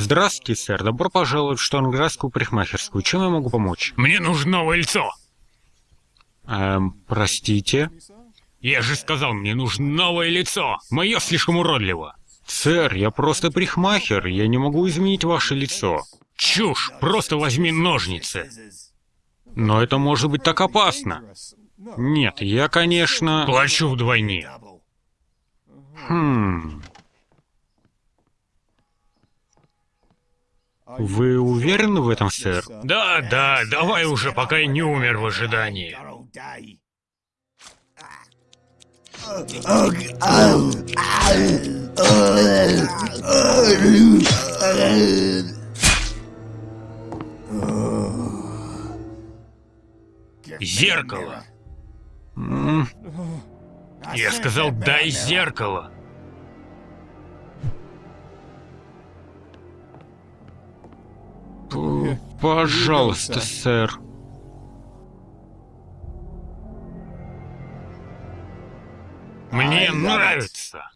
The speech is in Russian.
Здравствуйте, сэр. Добро пожаловать в Штанградскую парикмахерскую. Чем я могу помочь? Мне нужно новое лицо. Эм, простите? Я же сказал, мне нужно новое лицо. Мое слишком уродливо. Сэр, я просто парикмахер, я не могу изменить ваше лицо. Чушь, просто возьми ножницы. Но это может быть так опасно. Нет, я, конечно... Плачу вдвойне. Вы уверены в этом, сэр? Да, да, давай уже, пока я не умер в ожидании. Зеркало. Я сказал, дай зеркало. Пожалуйста, сэр. Мне нравится.